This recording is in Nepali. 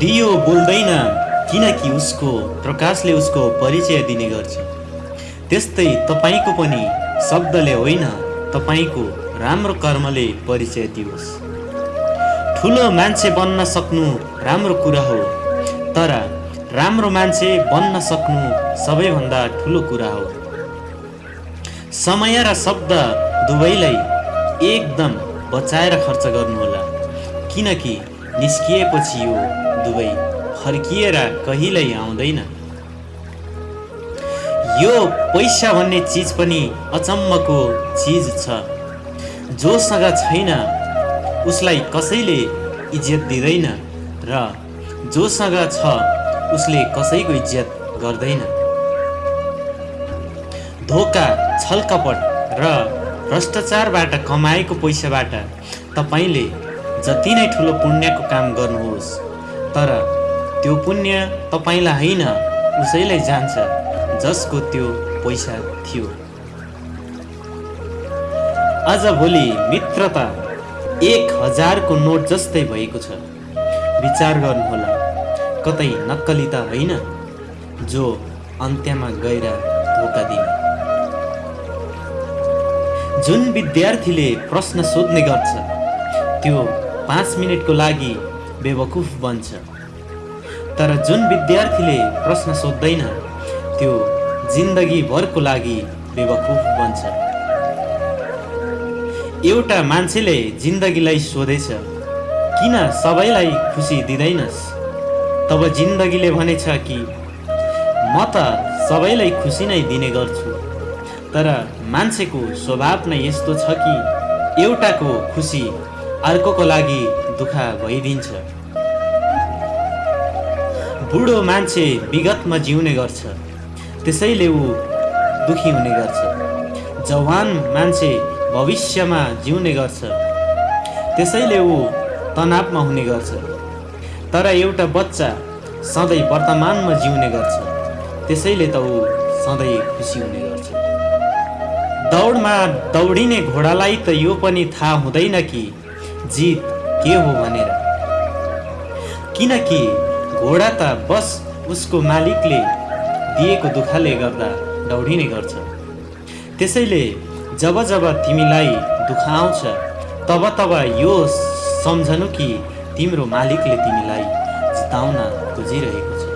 दियो बोल्दैन किनकि उसको प्रकाशले उसको परिचय दिने गर्छ। त्यस्तै तपाईँको पनि शब्दले होइन तपाईँको राम्रो कर्मले परिचय दियोस्। ठुलो मान्छे बन्न सक्नु राम्रो कुरा हो तर राम्रो मान्छे बन्न सक्नु सबैभन्दा ठुलो कुरा हो। समय र शब्द दुवैलाई एकदम बचाएर खर्च गर्नुहोला किनकि निस्किएपछि यो दुवै फर्किएर कहिल्यै आउँदैन। यो पैसा भन्ने चिज पनि अचम्मको चिज छ। जोसँग छैन उसलाई कसैले इज्जत दिँदैन र जोसँग छ उसले कसैको इज्जत गर्दैन। धोका छलकपट र भ्रष्टाचारबाट कमाएको पैसाबाट तपाईँले जति नै ठुलो पुण्यको काम गर्नुहोस्। तर त्यो पुण्य तपाईँलाई होइन उसैलाई जान्छ जसको त्यो पैसा थियो। आजभोलि मित्रता एक हजारको नोट जस्तै भएको छ। विचार गर्नुहोला कतै नक्कली त होइन जो अन्त्यमा गएर धोका दिने। जुन विद्यार्थीले प्रश्न सोध्ने गर्छ त्यो पाँच मिनटको लागि बेवकुफ बन्छ। तर जुन विद्यार्थीले प्रश्न सोध्दैन त्यो जिन्दगीभरको लागि बेवकुफ बन्छ। एउटा मान्छेले जिन्दगीलाई सोधेछ किन सबैलाई खुसी दिँदैनस्? तब जिन्दगीले भनेछ कि म त सबैलाई खुसी नै दिने गर्छु। तर मान्छेको स्वभाव नै यस्तो छ कि एउटाको खुसी अर्कोको लागि दुःख भइदिन्छ बुढो मान्छे विगतमा जिउने गर्छ। त्यसैले ऊ दुखी हुने गर्छ। जवान मान्छे भविष्यमा जिउने गर्छ। त्यसैले ऊ तनावमा हुने गर्छ। तर एउटा बच्चा सधैँ वर्तमानमा जिउने गर्छ। त्यसैले त ऊ सधैँ खुसी हुने गर्छ। दौडमा दौडिने घोडालाई त यो पनि थाहा हुँदैन कि जित के हो भनेर। किनकि घोडा त बस उसको मालिकले दिएको दुःखले गर्दा दौडिने गर्छ। त्यसैले जब जब तिमीलाई दुःख आउँछ तब तब यो सम्झनु कि तिम्रो मालिकले तिमीलाई जिताउन खोजिरहेको छ।